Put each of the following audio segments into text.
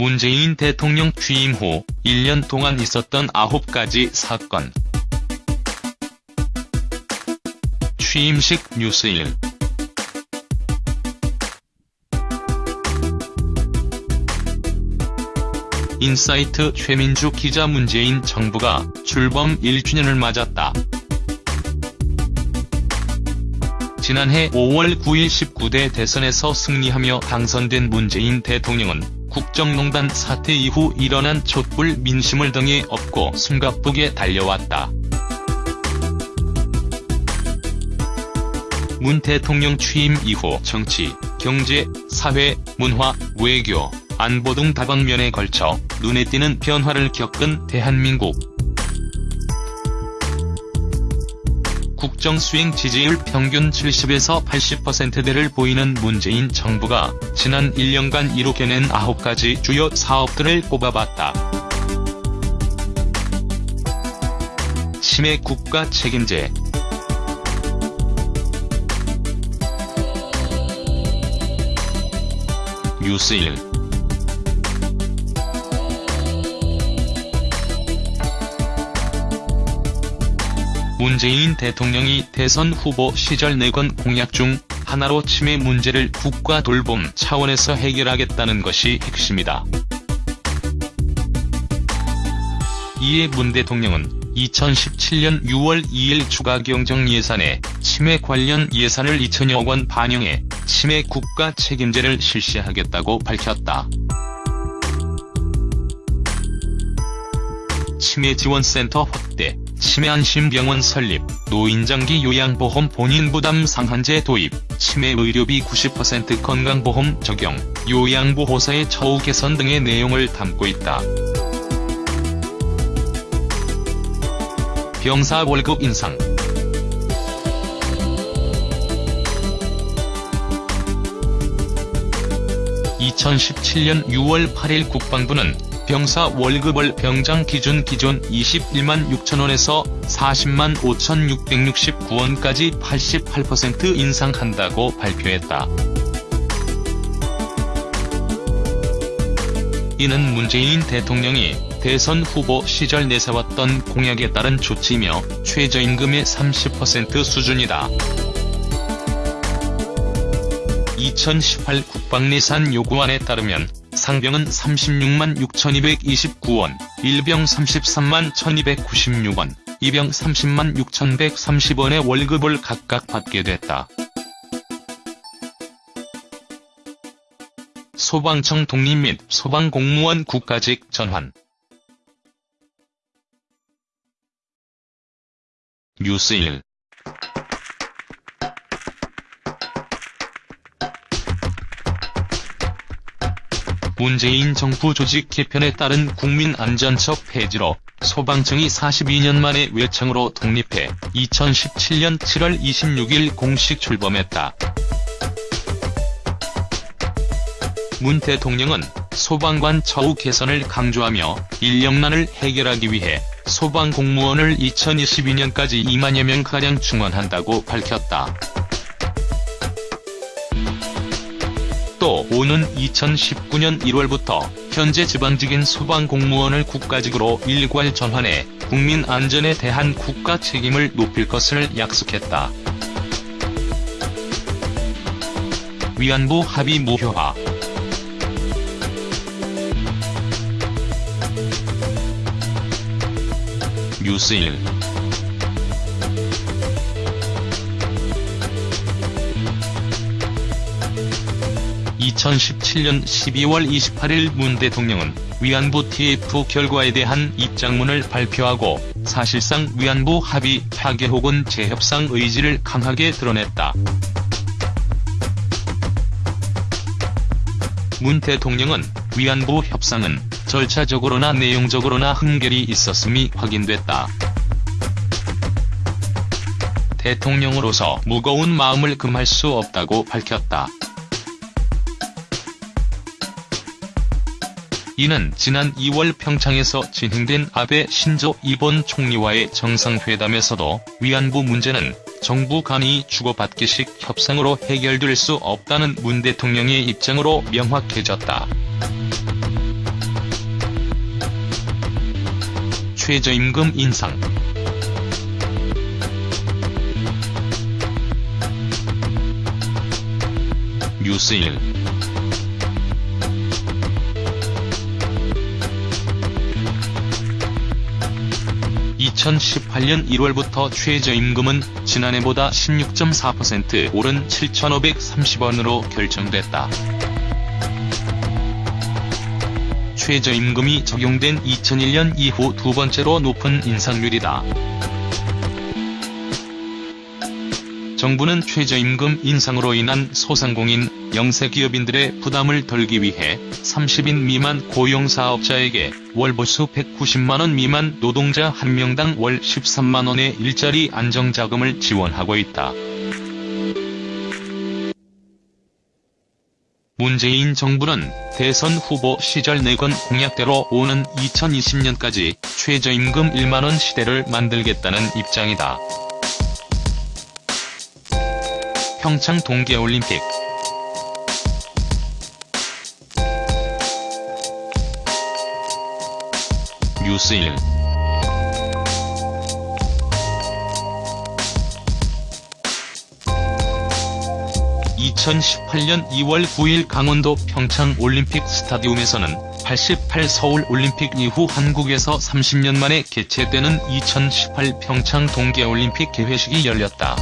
문재인 대통령 취임 후 1년 동안 있었던 9가지 사건. 취임식 뉴스일 인사이트 최민주 기자 문재인 정부가 출범 1주년을 맞았다. 지난해 5월 9일 19대 대선에서 승리하며 당선된 문재인 대통령은 국정농단 사태 이후 일어난 촛불 민심을 등에 업고 숨가쁘게 달려왔다. 문 대통령 취임 이후 정치, 경제, 사회, 문화, 외교, 안보 등 다방면에 걸쳐 눈에 띄는 변화를 겪은 대한민국. 국정수행 지지율 평균 70에서 80%대를 보이는 문재인 정부가 지난 1년간 이룩해낸 9가지 주요 사업들을 꼽아봤다. 치매 국가 책임제 뉴스일 문재인 대통령이 대선 후보 시절 내건 공약 중 하나로 치매 문제를 국가 돌봄 차원에서 해결하겠다는 것이 핵심이다. 이에 문 대통령은 2017년 6월 2일 추가 경정 예산에 치매 관련 예산을 2천여억 원 반영해 치매 국가 책임제를 실시하겠다고 밝혔다. 치매 지원센터 확대, 치매 안심병원 설립, 노인장기 요양보험 본인부담 상한제 도입, 치매 의료비 90% 건강보험 적용, 요양보호사의 처우 개선 등의 내용을 담고 있다. 병사 월급 인상 (2017년 6월 8일) 국방부는 병사 월급을 병장 기준 기존 21만 6천원에서 40만 5,669원까지 88% 인상한다고 발표했다. 이는 문재인 대통령이 대선 후보 시절 내세웠던 공약에 따른 조치이며 최저임금의 30% 수준이다. 2018 국방예산 요구안에 따르면 상병은 36만 6,229원, 일병 33만 1,296원, 이병 30만 6,130원의 월급을 각각 받게 됐다. 소방청 독립 및 소방공무원 국가직 전환 뉴스일 문재인 정부 조직 개편에 따른 국민안전처 폐지로 소방청이 42년 만에 외청으로 독립해 2017년 7월 26일 공식 출범했다. 문 대통령은 소방관 처우 개선을 강조하며 인력난을 해결하기 위해 소방 공무원을 2022년까지 2만여 명가량 충원한다고 밝혔다. 오는 2019년 1월부터 현재 지방직인 소방공무원을 국가직으로 일괄 전환해 국민 안전에 대한 국가 책임을 높일 것을 약속했다. 위안부 합의 무효화 뉴스일 2017년 12월 28일 문 대통령은 위안부 TF 결과에 대한 입장문을 발표하고 사실상 위안부 합의 파괴 혹은 재협상 의지를 강하게 드러냈다. 문 대통령은 위안부 협상은 절차적으로나 내용적으로나 흠결이 있었음이 확인됐다. 대통령으로서 무거운 마음을 금할 수 없다고 밝혔다. 이는 지난 2월 평창에서 진행된 아베 신조 일본 총리와의 정상회담에서도 위안부 문제는 정부 간이 주고받기식 협상으로 해결될 수 없다는 문 대통령의 입장으로 명확해졌다. 최저임금 인상 뉴스 1 (2018년 1월부터) 최저임금은 지난해보다 16.4% 오른 7,530원으로 결정됐다. 최저임금이 적용된 2001년 이후 두 번째로 높은 인상률이다. 정부는 최저임금 인상으로 인한 소상공인, 영세기업인들의 부담을 덜기 위해 30인 미만 고용사업자에게 월 보수 190만원 미만 노동자 1명당 월 13만원의 일자리 안정자금을 지원하고 있다. 문재인 정부는 대선 후보 시절 내건 공약대로 오는 2020년까지 최저임금 1만원 시대를 만들겠다는 입장이다. 평창 동계올림픽 뉴스일 2018년 2월 9일 강원도 평창 올림픽 스타디움에서는 88 서울 올림픽 이후 한국에서 30년 만에 개최되는 2018 평창 동계올림픽 개회식이 열렸다.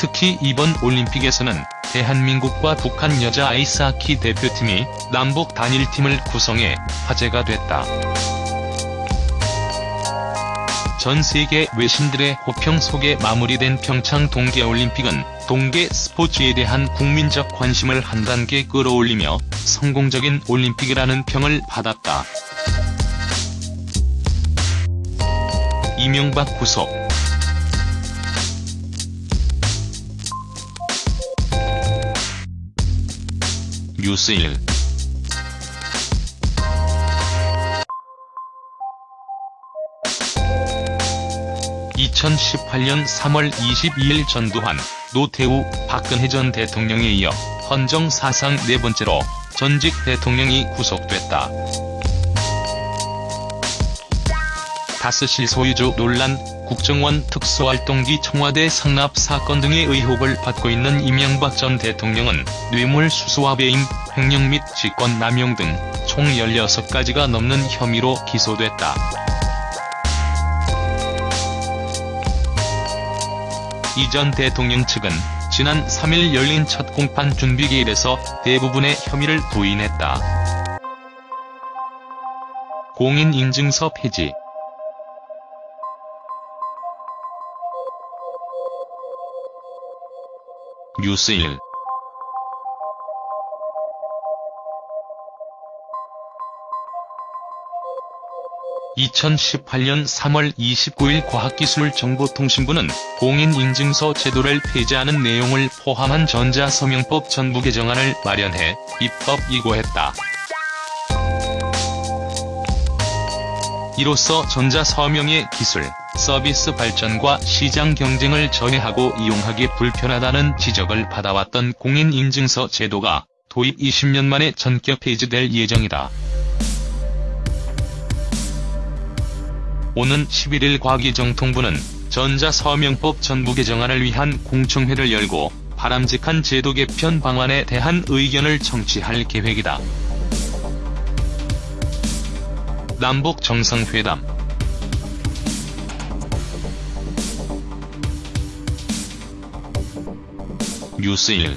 특히 이번 올림픽에서는 대한민국과 북한 여자 아이스하키 대표팀이 남북 단일팀을 구성해 화제가 됐다. 전 세계 외신들의 호평 속에 마무리된 평창 동계올림픽은 동계 스포츠에 대한 국민적 관심을 한 단계 끌어올리며 성공적인 올림픽이라는 평을 받았다. 이명박 구속 뉴스일 2018년 3월 22일 전두환, 노태우, 박근혜 전 대통령에 이어 헌정 사상 네 번째로 전직 대통령이 구속됐다. 다스실 소유주 논란, 국정원 특수활동기 청와대 상납 사건 등의 의혹을 받고 있는 이명박 전 대통령은 뇌물수수와 배임, 횡령 및 직권남용 등 총 16가지가 넘는 혐의로 기소됐다. 이 전 대통령 측은 지난 3일 열린 첫 공판 준비기일에서 대부분의 혐의를 부인했다. 공인인증서 폐지 뉴스일 2018년 3월 29일 과학기술정보통신부는 공인인증서 제도를 폐지하는 내용을 포함한 전자서명법 전부 개정안을 마련해 입법 이고했다. 이로써 전자서명의 기술, 서비스 발전과 시장 경쟁을 저해하고 이용하기 불편하다는 지적을 받아왔던 공인인증서 제도가 도입 20년 만에 전격 폐지될 예정이다. 오는 11일 과기정통부는 전자서명법 전부 개정안을 위한 공청회를 열고 바람직한 제도 개편 방안에 대한 의견을 청취할 계획이다. 남북 정상회담 뉴스일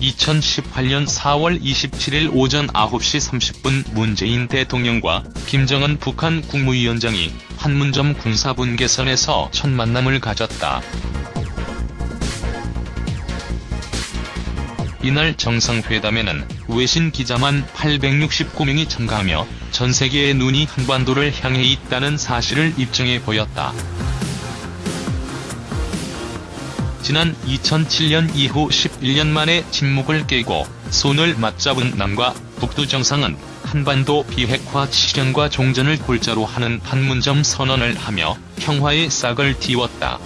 2018년 4월 27일 오전 9시 30분 문재인 대통령과 김정은 북한 국무위원장이 판문점 군사분계선에서 첫 만남을 가졌다. 이날 정상회담에는 외신 기자만 869명이 참가하며 전 세계의 눈이 한반도를 향해 있다는 사실을 입증해 보였다. 지난 2007년 이후 11년 만에 침묵을 깨고 손을 맞잡은 남과 북두 정상은 한반도 비핵화 실현과 종전을 골자로 하는 판문점 선언을 하며 평화의 싹을 틔웠다.